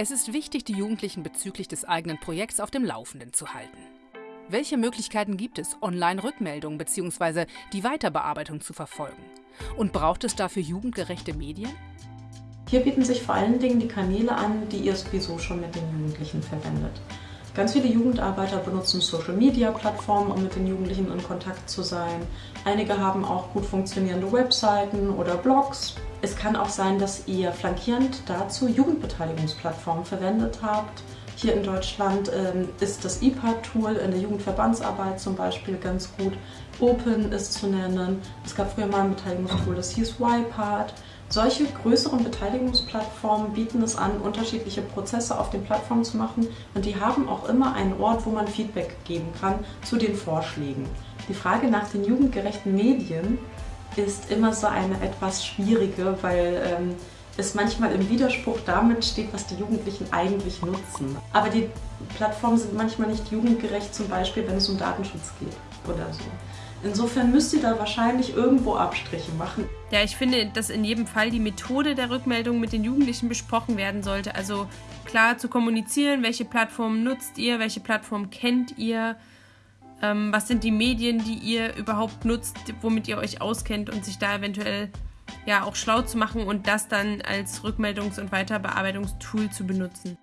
Es ist wichtig, die Jugendlichen bezüglich des eigenen Projekts auf dem Laufenden zu halten. Welche Möglichkeiten gibt es, Online-Rückmeldungen bzw. die Weiterbearbeitung zu verfolgen? Und braucht es dafür jugendgerechte Medien? Hier bieten sich vor allen Dingen die Kanäle an, die ihr sowieso schon mit den Jugendlichen verwendet. Ganz viele Jugendarbeiter benutzen Social-Media-Plattformen, um mit den Jugendlichen in Kontakt zu sein. Einige haben auch gut funktionierende Webseiten oder Blogs. Es kann auch sein, dass ihr flankierend dazu Jugendbeteiligungsplattformen verwendet habt. Hier in Deutschland ähm, ist das IPA-Tool in der Jugendverbandsarbeit zum Beispiel ganz gut. Open ist zu nennen. Es gab früher mal ein Beteiligungstool, das hieß YPart. Solche größeren Beteiligungsplattformen bieten es an, unterschiedliche Prozesse auf den Plattformen zu machen und die haben auch immer einen Ort, wo man Feedback geben kann zu den Vorschlägen. Die Frage nach den jugendgerechten Medien ist immer so eine etwas schwierige, weil ähm, es manchmal im Widerspruch damit steht, was die Jugendlichen eigentlich nutzen. Aber die Plattformen sind manchmal nicht jugendgerecht, zum Beispiel wenn es um Datenschutz geht oder so. Insofern müsst ihr da wahrscheinlich irgendwo Abstriche machen. Ja, ich finde, dass in jedem Fall die Methode der Rückmeldung mit den Jugendlichen besprochen werden sollte. Also klar zu kommunizieren, welche Plattformen nutzt ihr, welche Plattform kennt ihr, ähm, was sind die Medien, die ihr überhaupt nutzt, womit ihr euch auskennt und sich da eventuell ja auch schlau zu machen und das dann als Rückmeldungs- und Weiterbearbeitungstool zu benutzen.